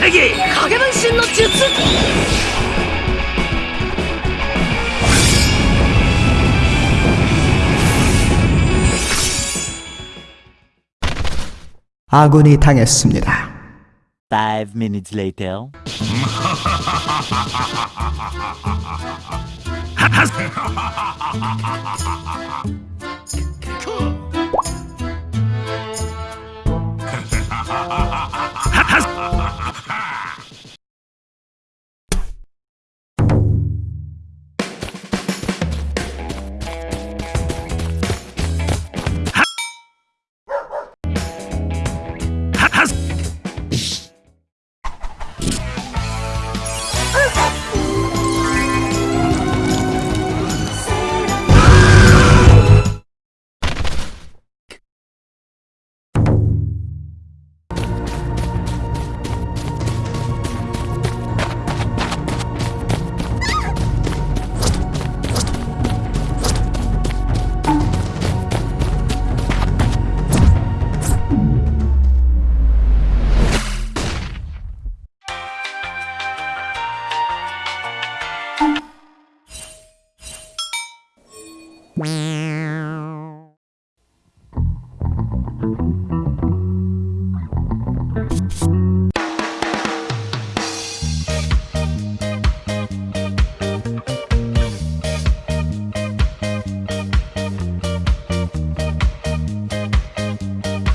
세기! 가게분신 너 주스! 아군이 당했습니다. 5 minutes later. 하하 Wow.